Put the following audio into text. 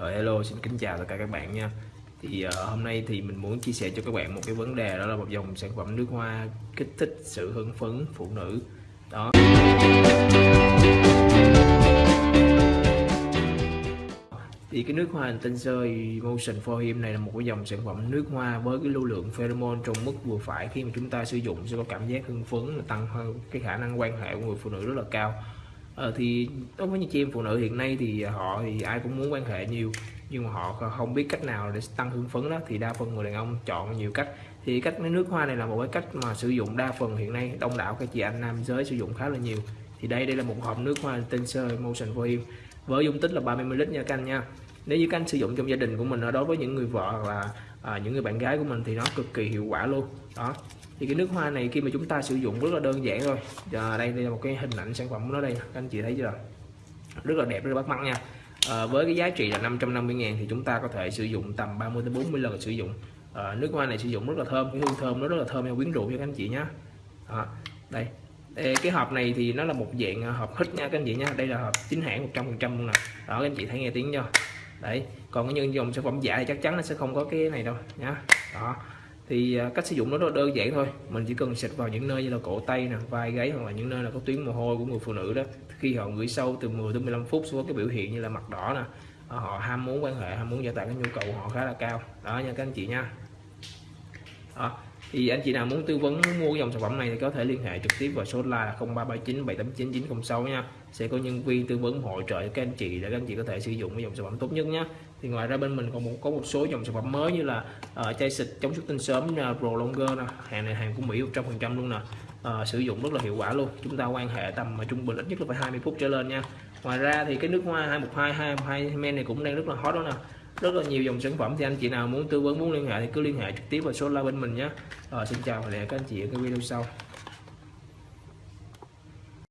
Ờ, hello xin kính chào tất cả các bạn nha. Thì uh, hôm nay thì mình muốn chia sẻ cho các bạn một cái vấn đề đó là một dòng sản phẩm nước hoa kích thích sự hưng phấn phụ nữ. Đó. Thì cái nước hoa Intenser Motion for Him này là một cái dòng sản phẩm nước hoa với cái lưu lượng pheromone trong mức vừa phải khi mà chúng ta sử dụng sẽ có cảm giác hưng phấn tăng hơn cái khả năng quan hệ của người phụ nữ rất là cao ờ, thì đối với những chị em phụ nữ hiện nay thì họ thì ai cũng muốn quan hệ nhiều nhưng mà họ không biết cách nào để tăng hương phấn đó. Thì đa phần người đàn ông chọn nhiều cách. Thì cách nước hoa này là một cái cách mà sử dụng đa phần hiện nay. Đông đảo các chị anh nam giới sử dụng khá là nhiều. Thì đây đây là một hộp nước hoa tinh sơ motion volume với dung tích là 30 ml nha các anh nha. Nếu như các anh sử dụng trong gia đình của mình đối với những người vợ hoặc là à, những người bạn gái của mình thì nó cực kỳ hiệu quả luôn. Đó thì cái nước hoa này khi mà chúng ta sử dụng rất là đơn giản thôi. Giờ đây đây là một cái hình ảnh sản phẩm của nó đây các anh chị thấy chưa? Rất là đẹp rất là bắt mắt nha. À, với cái giá trị là 550 ngàn thì chúng ta có thể sử dụng tầm 30 tới 40 lần sử dụng. À, nước hoa này sử dụng rất là thơm cái hương thơm nó rất là thơm và quyến rũ cho các anh chị nhé à, đây. Cái hộp này thì nó là một dạng ờ, hộp hít nha các anh chị nha đây là hộp chính hãng 100 phần trăm luôn nè. Đó các anh chị thấy nghe tiếng chưa? Đấy còn cái những dòng sản phẩm giả thì chắc chắn nó sẽ không có cái này đâu nhá. Đó thì à, cách sử dụng nó rất đơn giản thôi. Mình chỉ cần xịt vào những nơi như là cổ tay nè, vai gáy hoặc là những nơi là có tuyến mồ hôi của người phụ nữ đó. Khi họ gửi sâu từ 10 đến 15 phút xuống cái biểu hiện như là mặt đỏ nè à, họ ham muốn quan hệ, ham muốn gia tăng cái nhu cầu của họ khá là cao. Đó nha các anh chị nha. Đó thì anh chị nào muốn tư vấn muốn mua dòng sản phẩm này thì có thể liên hệ trực tiếp vào số là 0339 789 906 nha. Sẽ có nhân viên tư vấn hỗ trợ các anh chị để các anh chị có thể sử dụng cái dòng sản phẩm tốt nhất nhé thì ngoài ra bên mình còn một có một số dòng sản phẩm mới như là uh, chai xịt chống xuất tinh sớm uh, Pro Longer nè. Hàng này hàng của Mỹ 100% luôn nè. Uh, sử dụng rất là hiệu quả luôn. Chúng ta quan hệ tầm mà trung bình ít nhất là phải 20 phút trở lên nha. Ngoài ra thì cái nước hoa 212 212 men này cũng đang rất là hot đó nè rất là nhiều dòng sản phẩm. Thì anh chị nào muốn tư vấn muốn liên hệ thì cứ liên hệ trực tiếp vào số la bên mình nhé. À, xin chào và hẹn các anh chị ở cái video sau.